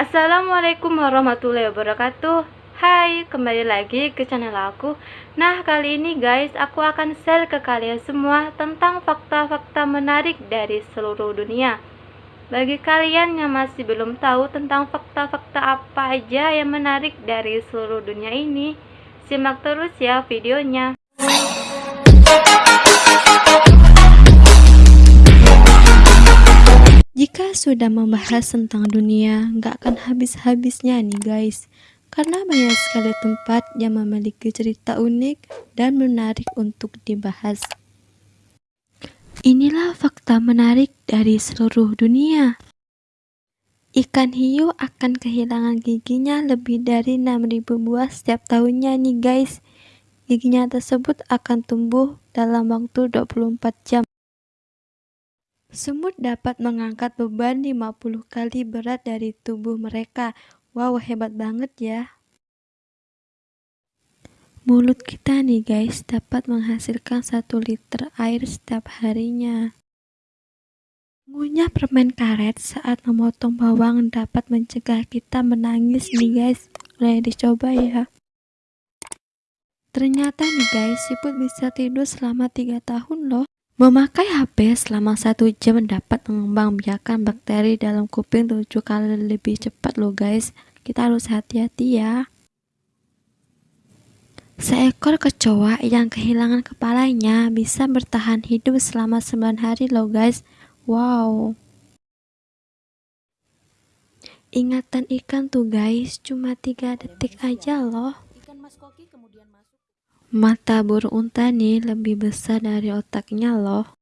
Assalamualaikum warahmatullahi wabarakatuh. Hai, kembali lagi ke channel aku. Nah, kali ini guys, aku akan share ke kalian semua Tentang fakta-fakta menarik dari seluruh dunia. Bagi kalian yang masih belum tahu tentang fakta-fakta apa aja yang menarik dari seluruh dunia ini Simak terus ya videonya Sudah membahas tentang dunia, nggak akan habis-habisnya nih guys. Karena banyak sekali tempat yang memiliki cerita unik dan menarik untuk dibahas. Inilah fakta menarik dari seluruh dunia. Ikan hiu akan kehilangan giginya lebih dari 6000 buah setiap tahunnya nih guys. Giginya tersebut akan tumbuh dalam waktu 24 jam. Semut dapat mengangkat beban 50 kali berat dari tubuh mereka. Wow, hebat banget ya. Mulut kita nih guys dapat menghasilkan 1 liter air setiap harinya. Ngunyah permen karet saat memotong bawang dapat mencegah kita menangis nih guys. Boleh dicoba ya. Ternyata nih guys, siput bisa tidur selama 3 tahun loh. Memakai HP selama satu jam dapat mengembangbiakan bakteri dalam kuping tujuh kali lebih cepat loh guys. Kita harus hati-hati ya. Seekor kecoa yang kehilangan kepalanya bisa bertahan hidup selama 9 hari loh guys. Wow. Ingatan ikan tuh guys, cuma 3 detik aja loh. Mata burung unta nih lebih besar dari otaknya loh.